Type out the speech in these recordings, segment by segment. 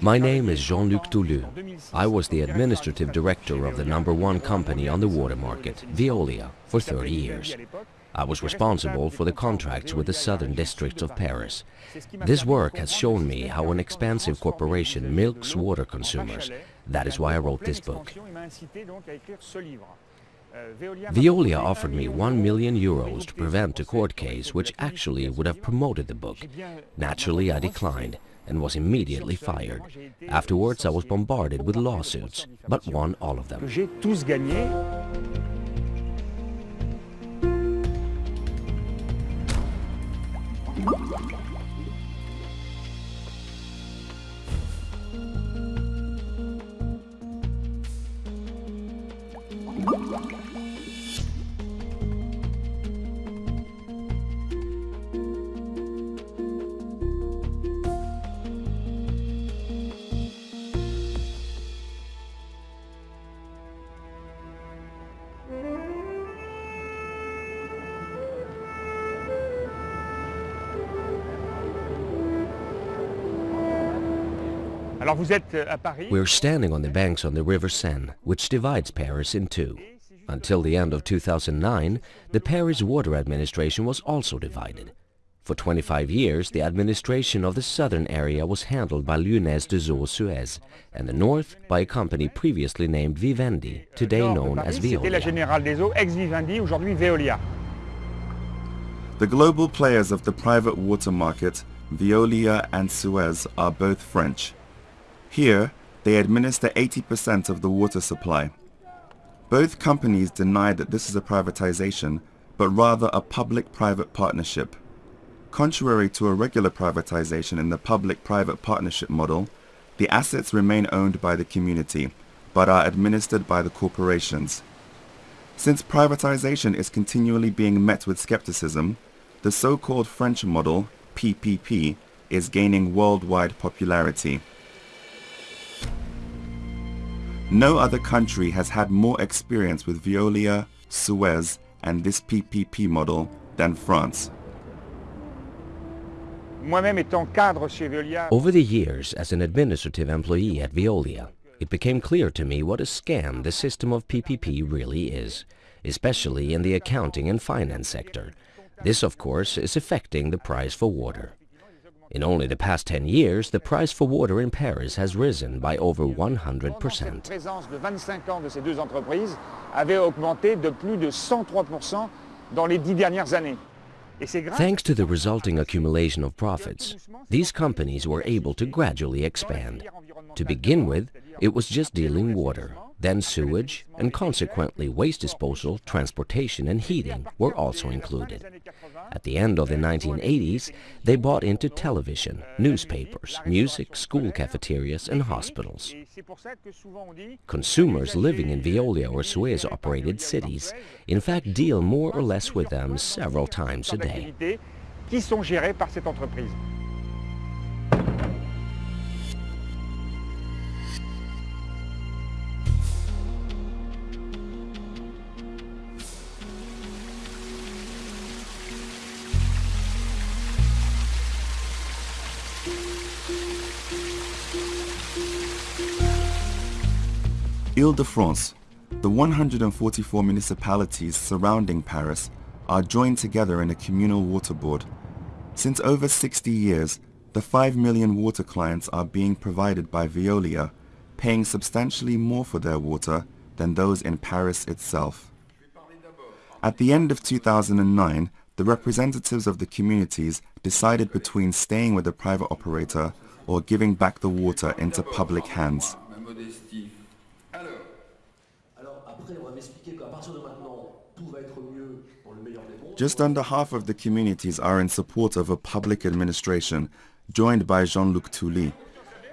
My name is Jean-Luc Touly. I was the administrative director of the number one company on the water market, Veolia, for 30 years. I was responsible for the contracts with the southern districts of Paris. This work has shown me how an expansive corporation milks water consumers. That is why I wrote this book. Veolia offered me 1 million euros to prevent a court case which actually would have promoted the book. Naturally, I declined and was immediately fired. Afterwards, I was bombarded with lawsuits, but won all of them. We're standing on the banks on the River Seine, which divides Paris in two. Until the end of 2009, the Paris Water Administration was also divided. For 25 years, the administration of the southern area was handled by Lyonnaise des Eaux Suez, and the north by a company previously named Vivendi, today known as Veolia. The global players of the private water market, Veolia and Suez, are both French. Here, they administer 80% of the water supply. Both companies deny that this is a privatization, but rather a public-private partnership. Contrary to a regular privatization in the public-private partnership model, the assets remain owned by the community, but are administered by the corporations. Since privatization is continually being met with skepticism, the so-called French model, PPP, is gaining worldwide popularity. No other country has had more experience with Veolia, Suez and this PPP model than France. Over the years as an administrative employee at Veolia, it became clear to me what a scam the system of PPP really is, especially in the accounting and finance sector. This, of course, is affecting the price for water. In only the past 10 years, the price for water in Paris has risen by over 100%. Thanks to the resulting accumulation of profits, these companies were able to gradually expand. To begin with, it was just dealing water. Then sewage and consequently waste disposal, transportation and heating were also included. At the end of the 1980s, they bought into television, newspapers, music, school cafeterias and hospitals. Consumers living in Veolia or Suez-operated cities in fact deal more or less with them several times a day. Ile-de-France, the 144 municipalities surrounding Paris are joined together in a communal water board. Since over 60 years, the 5 million water clients are being provided by Veolia, paying substantially more for their water than those in Paris itself. At the end of 2009, the representatives of the communities decided between staying with the private operator or giving back the water into public hands. Just under half of the communities are in support of a public administration, joined by Jean-Luc Touly.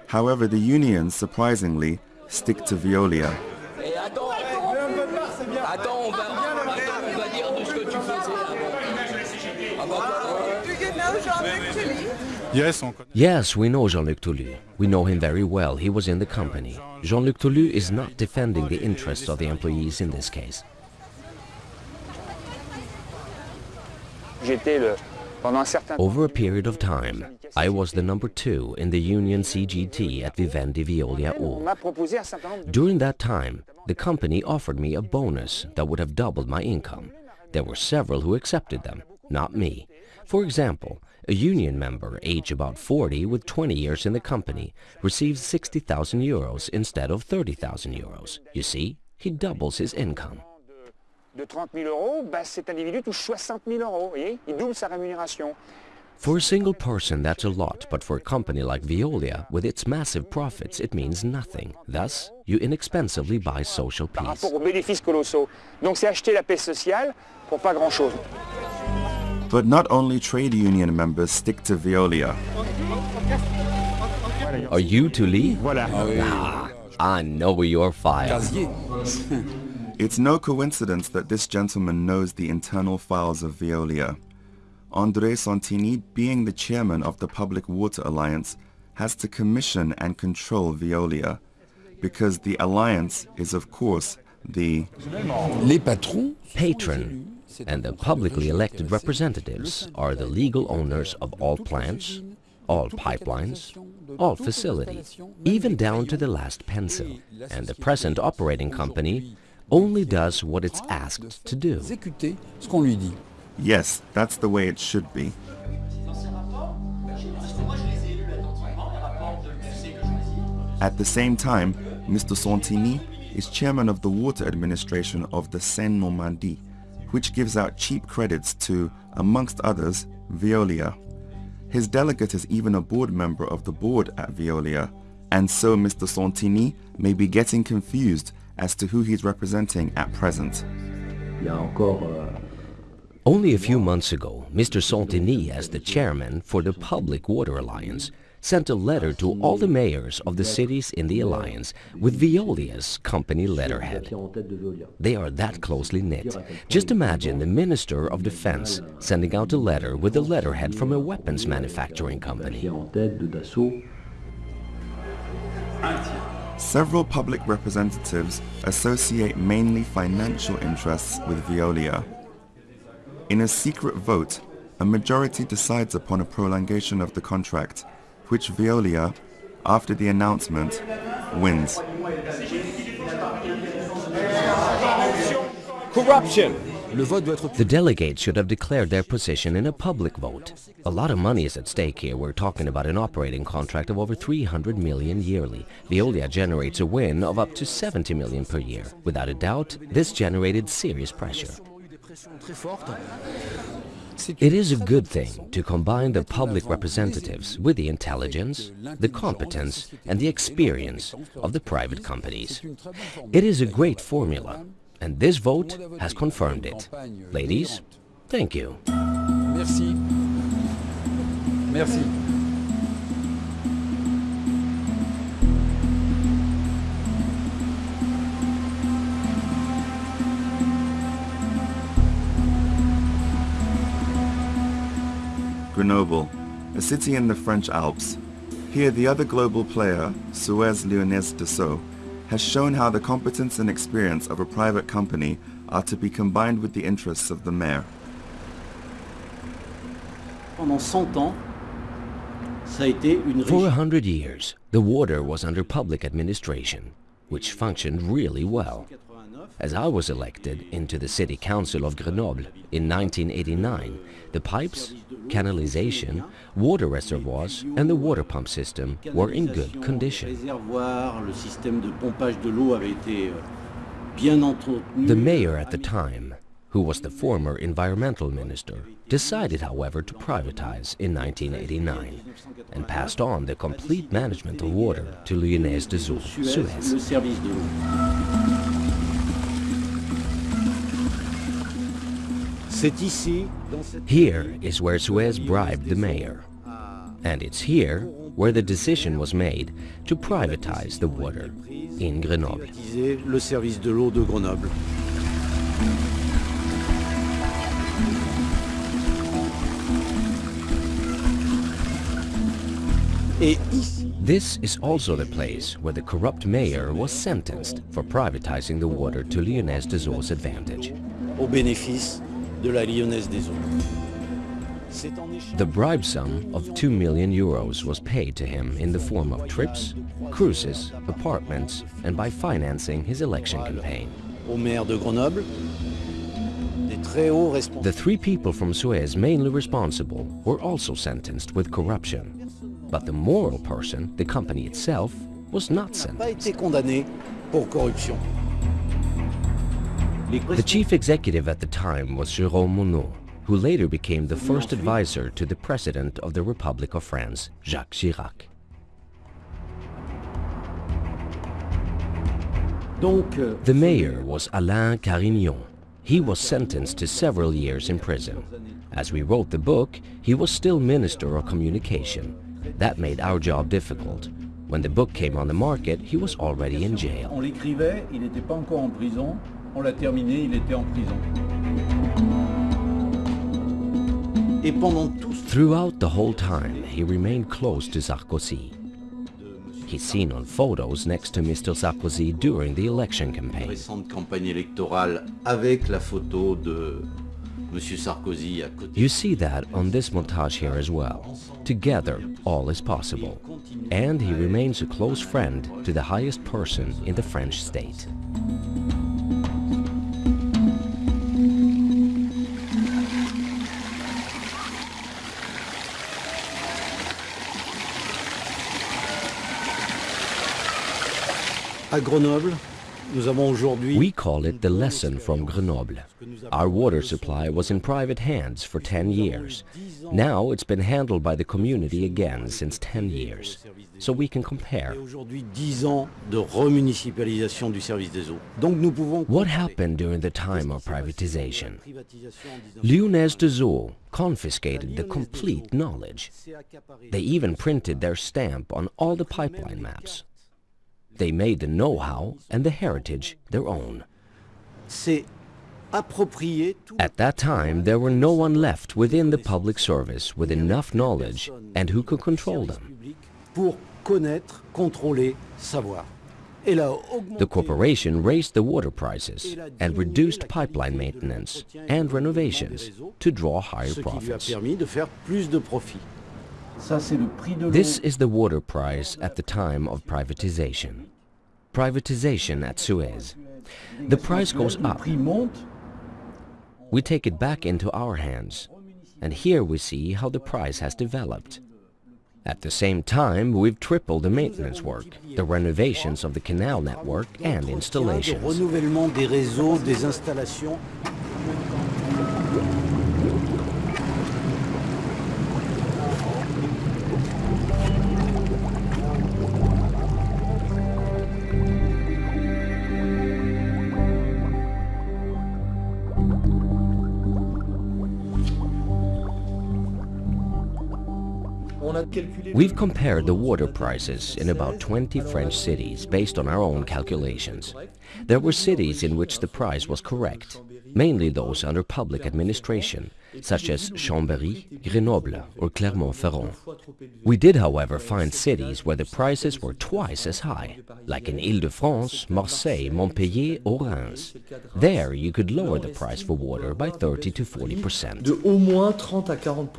However, the unions, surprisingly, stick to Veolia. Yes, we know Jean-Luc Touly. We know him very well. He was in the company. Jean-Luc Touly is not defending the interests of the employees in this case. Over a period of time, I was the number two in the union CGT at Vivendi Veolia Eau. During that time, the company offered me a bonus that would have doubled my income. There were several who accepted them, not me. For example, a union member, age about 40 with 20 years in the company, receives 60,000 euros instead of 30,000 euros. You see, he doubles his income. For a single person, that's a lot, but for a company like Veolia, with its massive profits, it means nothing. Thus, you inexpensively buy social peace. But not only trade union members stick to Veolia. Are you to leave? Ah, I know your file. it's no coincidence that this gentleman knows the internal files of Veolia. André Santini, being the chairman of the Public Water Alliance, has to commission and control Veolia, because the alliance is of course the patron and the publicly elected representatives are the legal owners of all plants, all pipelines, all facilities, even down to the last pencil. And the present operating company only does what it's asked to do. Yes, that's the way it should be. At the same time, Mr. Santini is chairman of the water administration of the Seine-Normandie, which gives out cheap credits to, amongst others, Veolia. His delegate is even a board member of the board at Veolia, and so Mr. Santini may be getting confused as to who he's representing at present. Uh, Only a few months ago, Mr. Santini, as the chairman for the Public Water Alliance, sent a letter to all the mayors of the cities in the alliance with Veolia's company letterhead. They are that closely knit. Just imagine the Minister of Defense sending out a letter with a letterhead from a weapons manufacturing company. Several public representatives associate mainly financial interests with Veolia. In a secret vote, a majority decides upon a prolongation of the contract which Veolia, after the announcement, wins. Corruption! The delegates should have declared their position in a public vote. A lot of money is at stake here. We're talking about an operating contract of over 300 million yearly. Veolia generates a win of up to 70 million per year. Without a doubt, this generated serious pressure. It is a good thing to combine the public representatives with the intelligence, the competence and the experience of the private companies. It is a great formula and this vote has confirmed it. Ladies, thank you. Merci. Merci. Grenoble, a city in the French Alps. Here the other global player, Suez Lyonnaise des Eaux, has shown how the competence and experience of a private company are to be combined with the interests of the mayor. For a hundred years, the water was under public administration, which functioned really well. As I was elected into the City Council of Grenoble in 1989, the pipes, canalization, water reservoirs and the water pump system were in good condition. The mayor at the time, who was the former environmental minister, decided however to privatize in 1989 and passed on the complete management of water to Lyonnaise des Eaux, Suez. Here is where Suez bribed the mayor. Ah. And it's here where the decision was made to privatize the water in Grenoble. Le service de l'eau de Grenoble. This is also the place where the corrupt mayor was sentenced for privatizing the water to Lyonnaise des Eaux' advantage. Au bénéfice de la Lyonnaise des Eaux. The bribe sum of 2 million euros was paid to him in the form of trips, cruises, apartments and by financing his election campaign. The three people from Suez mainly responsible were also sentenced with corruption. But the moral person, the company itself, was not sentenced. The chief executive at the time was Jérôme Monod, who later became the first advisor to the President of the Republic of France, Jacques Chirac. The mayor was Alain Carignon. He was sentenced to several years in prison. As we wrote the book, he was still Minister of Communication. That made our job difficult. When the book came on the market, he was already in jail. On l'écrivait, il n'était pas encore en prison. On l'a terminé, il était en prison. Throughout the whole time, he remained close to Sarkozy. He's seen on photos next to Mr. Sarkozy during the election campaign. You see that on this montage here as well. Together, all is possible. And he remains a close friend to the highest person in the French state. We call it the lesson from Grenoble. Our water supply was in private hands for 10 years. Now it's been handled by the community again since 10 years. So we can compare. What happened during the time of privatization? Lyonnaise des Eaux confiscated the complete knowledge. They even printed their stamp on all the pipeline maps. They made the know-how and the heritage their own. At that time, there were no one left within the public service with enough knowledge and who could control them. The corporation raised the water prices and reduced pipeline maintenance and renovations to draw higher profits. This is the water price at the time of privatization. Privatization at Suez. The price goes up. We take it back into our hands. And here we see how the price has developed. At the same time, we've tripled the maintenance work, the renovations of the canal network and installations. We've compared the water prices in about 20 French cities based on our own calculations. There were cities in which the price was correct, mainly those under public administration, such as Chambéry, Grenoble or Clermont-Ferrand. We did, however, find cities where the prices were twice as high, like in Ile-de-France, Marseille, Montpellier or Reims. There you could lower the price for water by 30 to 40 percent. De au moins 30 à 40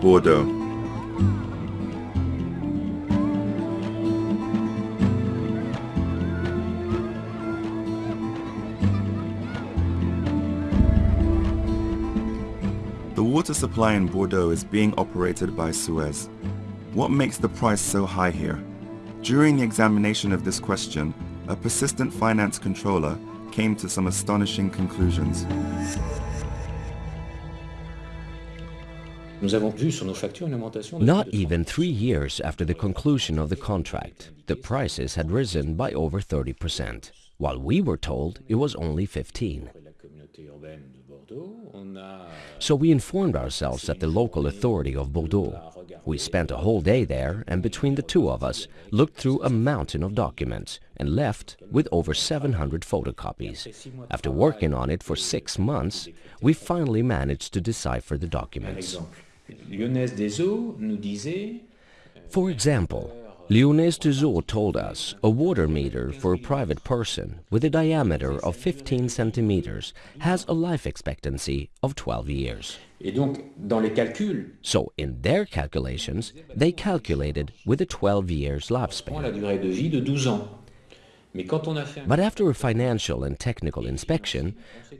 Bordeaux. The water supply in Bordeaux is being operated by Suez. What makes the price so high here? During the examination of this question, a persistent finance controller came to some astonishing conclusions. Not even three years after the conclusion of the contract, the prices had risen by over 30%, while we were told it was only 15. So we informed ourselves at the local authority of Bordeaux. We spent a whole day there and between the two of us looked through a mountain of documents and left with over 700 photocopies. After working on it for six months, we finally managed to decipher the documents. Lyonnaise des Eaux nous disait For example, des Eaux told us a water meter for a private person with a diameter of 15 centimeters has a life expectancy of 12 years. Et donc, dans les calculs, So in their calculations, they calculated with a 12 years lifespan. durée de vie de 12 ans. Mais quand on a fait un But after a financial and technical inspection,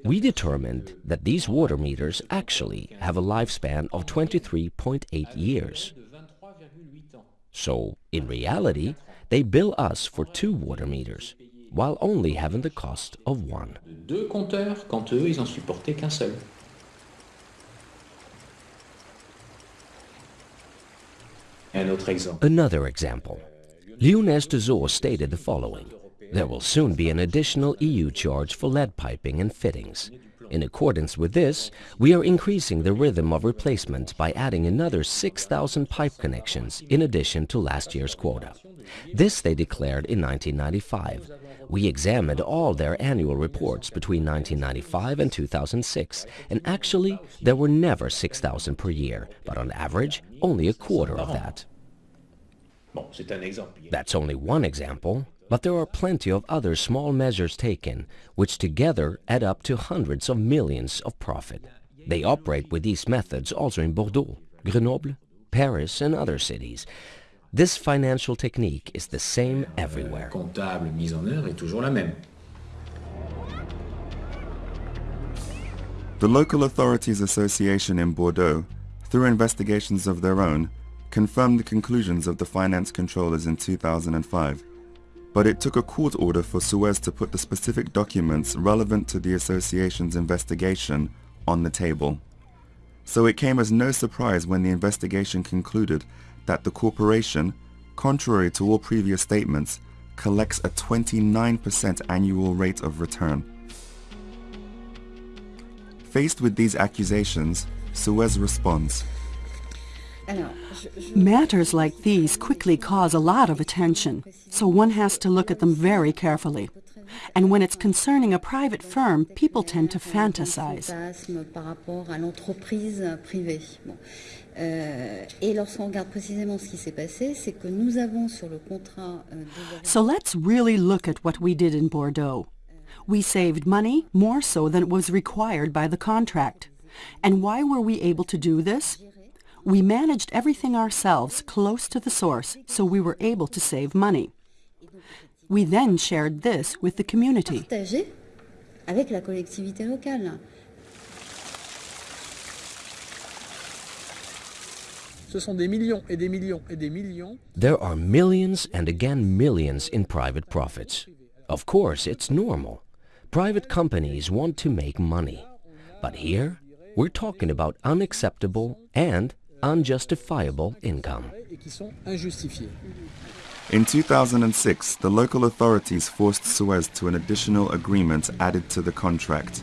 we determined that these water meters actually have a lifespan of 23.8 years. de 23,8 ans. So, in reality, they bill us for two water meters, while only having the cost of one. Another example. Des Eaux stated the following. There will soon be an additional EU charge for lead piping and fittings. In accordance with this, we are increasing the rhythm of replacement by adding another 6,000 pipe connections in addition to last year's quota. This they declared in 1995. We examined all their annual reports between 1995 and 2006, and actually there were never 6,000 per year, but on average only a quarter of that. Bon, c'est un exemple. That's only one example, but there are plenty of other small measures taken, which together add up to hundreds of millions of profit. They operate with these methods also in Bordeaux, Grenoble, Paris and other cities. This financial technique is the same everywhere. comptable mise en œuvre est toujours la même. The Local Authorities Association in Bordeaux, through investigations of their own, confirmed the conclusions of the finance controllers in 2005. But it took a court order for Suez to put the specific documents relevant to the association's investigation on the table. So it came as no surprise when the investigation concluded that the corporation, contrary to all previous statements, collects a 29% annual rate of return. Faced with these accusations, Suez responds. Matters like these quickly cause a lot of attention, so one has to look at them very carefully. And when it's concerning a private firm, people tend to fantasize. fantasme par rapport à l'entreprise privée. Bon. Euh, et lorsqu'on regarde précisément ce qui s'est passé, c'est que nous avons sur le contrat euh, So let's really look at what we did in Bordeaux. We saved money more so than was required by the contract. And why were we able to do this? We managed everything ourselves close to the source, so we were able to save money. We then shared this with the community. partagés avec la collectivité locale. Ce sont des millions et des millions et des millions. There are millions and again millions in private profits. Of course, it's normal. Private companies want to make money. But here, we're talking about unacceptable and unjustifiable income. et qui sont injustifiés. In 2006, the local authorities forced Suez to an additional agreement added to the contract.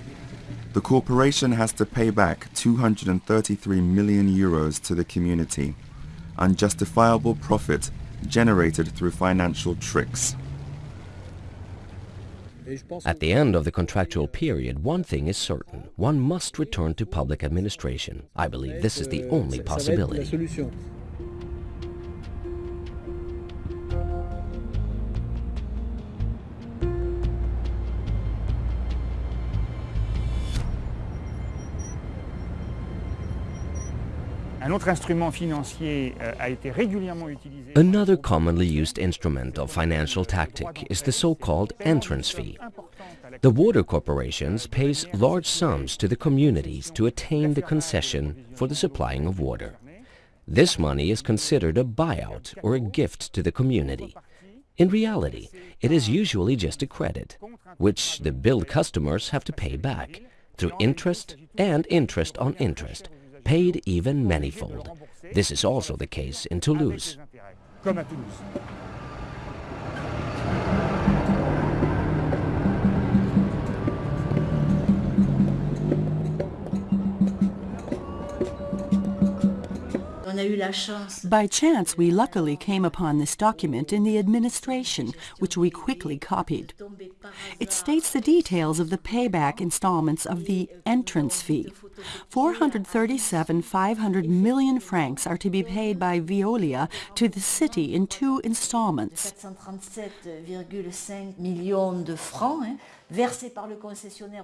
The corporation has to pay back 233 million euros to the community, unjustifiable profit generated through financial tricks. Et je pense At the end of the contractual period, one thing is certain. One must return to public administration. I believe this is the eh, only ça- ça va être la possibility. Another commonly used instrument of financial tactic is the so-called entrance fee. The water corporations pays large sums to the communities to attain the concession for the supplying of water. This money is considered a buyout or a gift to the community. In reality, it is usually just a credit, which the billed customers have to pay back through interest and interest on interest, paid even manifold. This is also the case in Toulouse. By chance, we luckily came upon this document in the administration, which we quickly copied. It states the details of the payback installments of the entrance fee. 437 500 million francs are to be paid by Veolia to the city in two installments.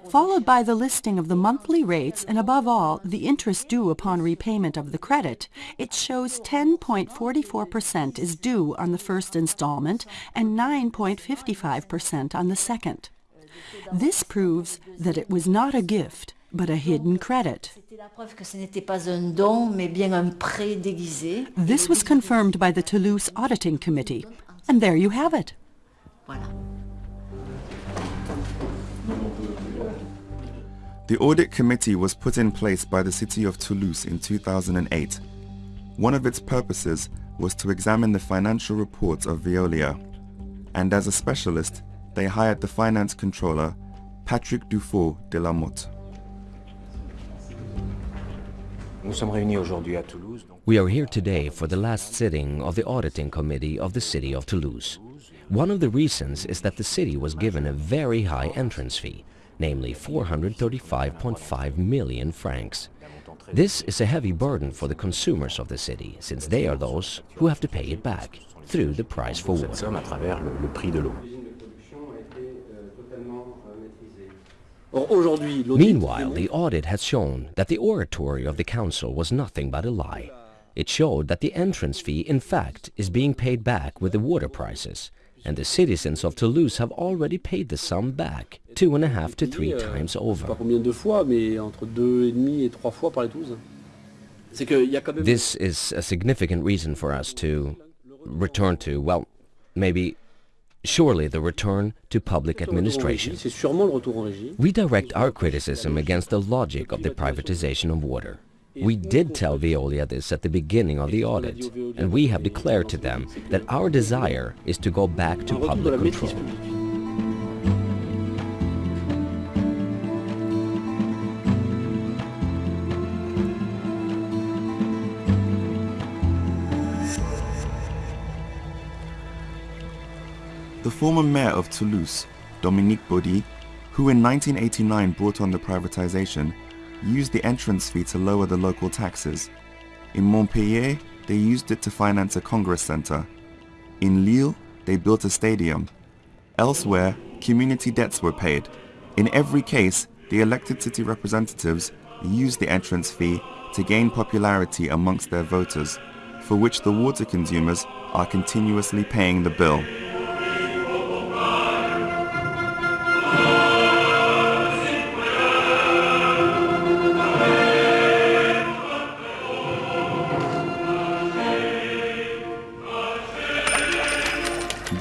Followed by the listing of the monthly rates and above all the interest due upon repayment of the credit, it shows 10.44% is due on the first installment and 9.55% on the second. This proves that it was not a gift, but a hidden credit. This was confirmed by the Toulouse Auditing Committee. And there you have it. The audit committee was put in place by the city of Toulouse in 2008. One of its purposes was to examine the financial reports of Veolia. And as a specialist, they hired the finance controller, Patrick du Fau de Lamothe. We are here today for the last sitting of the auditing committee of the city of Toulouse. One of the reasons is that the city was given a very high entrance fee, namely 435.5 million francs. This is a heavy burden for the consumers of the city, since they are those who have to pay it back through the price for water. Meanwhile, the audit has shown that the oratory of the council was nothing but a lie. It showed that the entrance fee, in fact, is being paid back with the water prices, and the citizens of Toulouse have already paid the sum back two and a half to three times over. This is a significant reason for us to return to, well, maybe surely the return to public administration. We direct our criticism against the logic of the privatization of water. We did tell Veolia this at the beginning of the audit, and we have declared to them that our desire is to go back to public control. The former mayor of Toulouse, Dominique Baudis, who in 1989 brought on the privatization, used the entrance fee to lower the local taxes. In Montpellier, they used it to finance a congress center. In Lille, they built a stadium. Elsewhere, community debts were paid. In every case, the elected city representatives used the entrance fee to gain popularity amongst their voters, for which the water consumers are continuously paying the bill.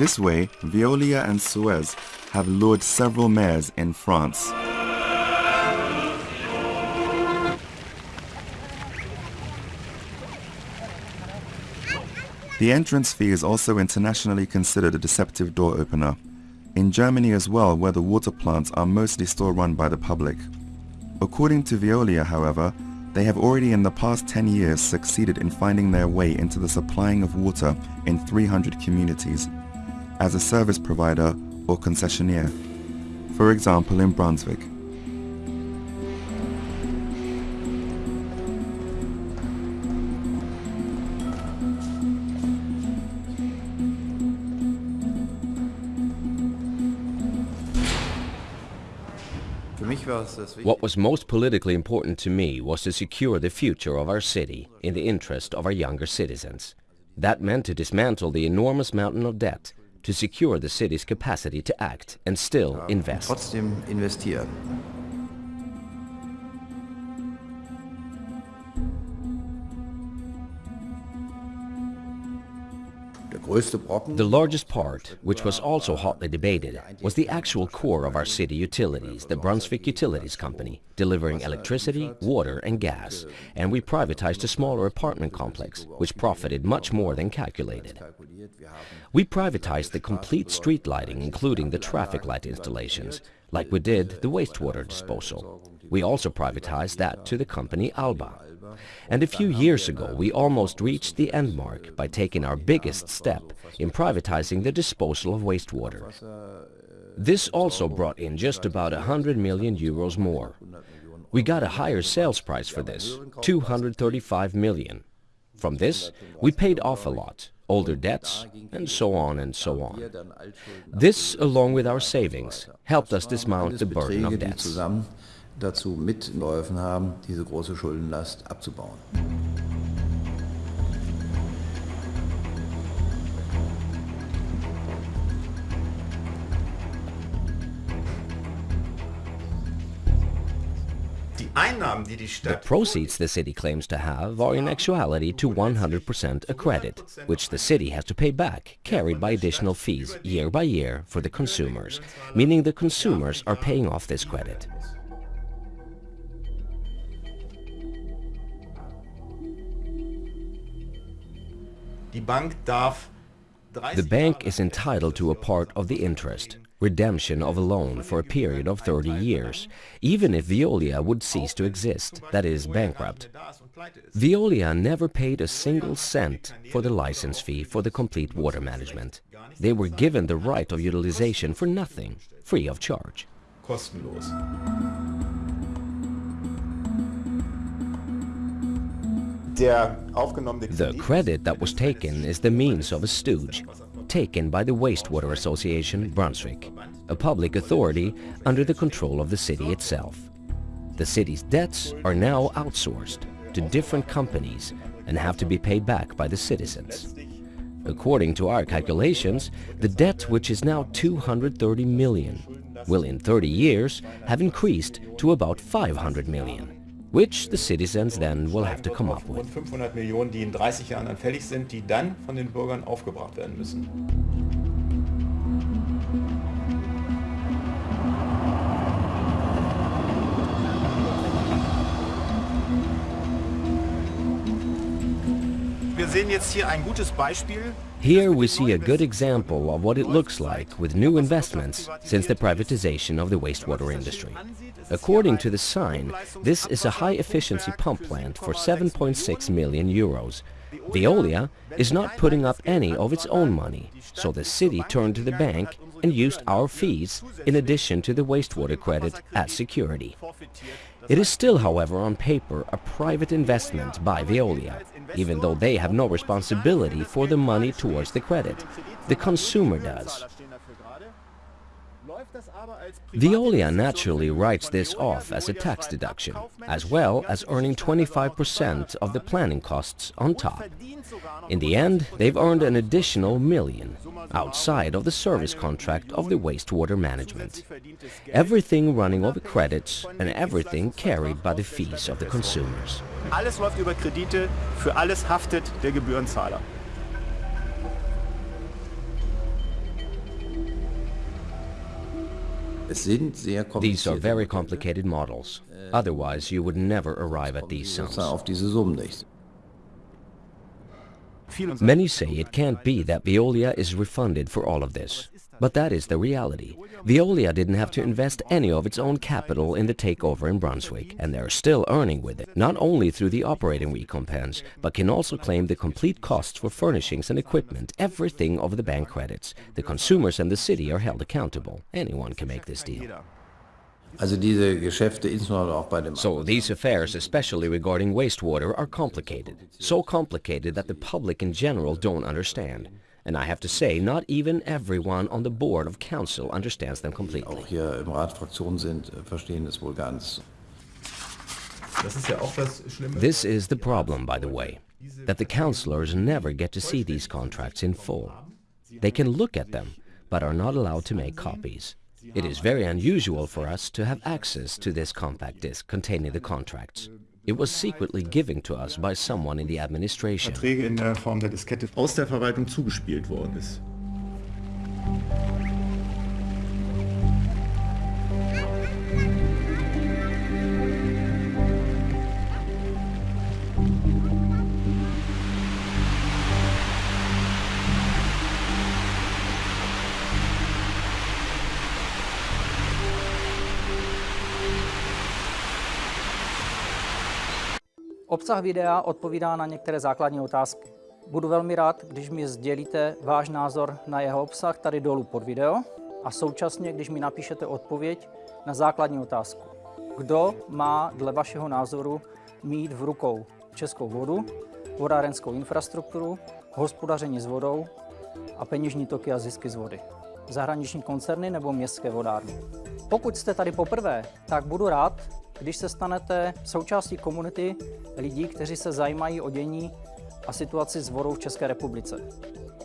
This way, Veolia and Suez have lured several mayors in France. The entrance fee is also internationally considered a deceptive door opener. In Germany as well, where the water plants are mostly still run by the public. According to Veolia, however, they have already in the past 10 years succeeded in finding their way into the supplying of water in 300 communities as a service provider or concessionaire, for example in Brunswick. What was most politically important to me was to secure the future of our city in the interest of our younger citizens. That meant to dismantle the enormous mountain of debt to secure the city's capacity to act and still invest. The largest part, which was also hotly debated, was the actual core of our city utilities, the Brunswick Utilities Company, delivering electricity, water and gas, and we privatized a smaller apartment complex, which profited much more than calculated. We privatized the complete street lighting, including the traffic light installations, like we did the wastewater disposal. We also privatized that to the company Alba. And a few years ago we almost reached the end mark by taking our biggest step in privatizing the disposal of wastewater. This also brought in just about 100 million euros more. We got a higher sales price for this, 235 million. From this, we paid off a lot, older debts, and so on and so on. This, along with our savings, helped us dismount the burden of debts. Dazu mitgeholfen haben, diese große Schuldenlast abzubauen. The proceeds the city claims to have are in actuality to 100% a credit, which the city has to pay back, carried by additional fees year by year for the consumers, meaning the consumers are paying off this credit. The bank is entitled to a part of the interest, redemption of a loan for a period of 30 years, even if Veolia would cease to exist, that is, bankrupt. Veolia never paid a single cent for the license fee for the complete water management. They were given the right of utilization for nothing, free of charge. The credit that was taken is the means of a stooge, taken by the Wastewater Association Brunswick, a public authority under the control of the city itself. The city's debts are now outsourced to different companies and have to be paid back by the citizens. According to our calculations, the debt, which is now 230 million, will in 30 years have increased to about 500 million which the citizens then will have to come up with. 500 Millionen, die in 30 Jahren dann fällig sind, die dann von den Bürgern aufgebracht werden müssen. Here we see a good example of what it looks like with new investments since the privatization of the wastewater industry. According to the sign, this is a high-efficiency pump plant for 7.6 million euros. Veolia is not putting up any of its own money, so the city turned to the bank and used our fees in addition to the wastewater credit as security. It is still, however, on paper a private investment by Veolia, even though they have no responsibility for the money towards the credit. The consumer does. Veolia naturally writes this off as a tax deduction, as well as earning 25% of the planning costs on top. In the end, they've earned an additional million, outside of the service contract of the wastewater management. Everything running over credits and everything carried by the fees of the consumers. Alles läuft über Kredite, für alles haftet der Gebührenzahler. These are very complicated models. Otherwise, you would never arrive at these sums. Many say it can't be that Veolia is refunded for all of this. But that is the reality. Veolia didn't have to invest any of its own capital in the takeover in Brunswick, and they're still earning with it, not only through the operating recompense, but can also claim the complete costs for furnishings and equipment, everything of the bank credits. The consumers and the city are held accountable. Anyone can make this deal. So these affairs, especially regarding wastewater, are complicated. So complicated that the public in general don't understand. And I have to say, not even everyone on the board of council understands them completely. Auch hier im Rat Fraktionen sind, äh, verstehen es wohl ganz. This is the problem, by the way, that the councillors never get to see these contracts in full. They can look at them, but are not allowed to make copies. It is very unusual for us to have access to this compact disc containing the contracts. It was secretly given to us by someone in the administration. Verträge in der Form der Diskette aus der Verwaltung zugespielt worden ist. Obsah videa odpovídá na některé základní otázky. Budu velmi rád, když mi sdělíte váš názor na jeho obsah tady dolů pod video a současně, když mi napíšete odpověď na základní otázku. Kdo má dle vašeho názoru mít v rukou českou vodu, vodárenskou infrastrukturu, hospodaření s vodou a peněžní toky a zisky z vody? Zahraniční koncerny nebo městské vodárny? Pokud jste tady poprvé, tak budu rád, když se stanete součástí komunity lidí, kteří se zajímají o dění a situaci vodou v České republice.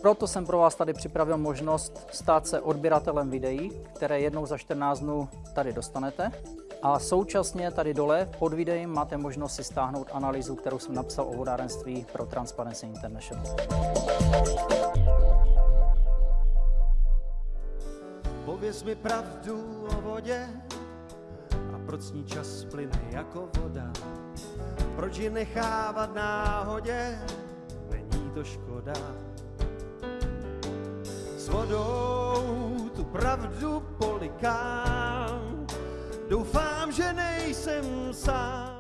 Proto jsem pro vás tady připravil možnost stát se odběratelem videí, které jednou za 14 dnů tady dostanete. A současně tady dole pod videem máte možnost si stáhnout analýzu, kterou jsem napsal o vodárenství pro Transparency International. Pověz mi pravdu o vodě proč ní čas plyne jako voda. Proč ji nechávat náhodě, není to škoda. S vodou tu pravdu polikám, doufám, že nejsem sám.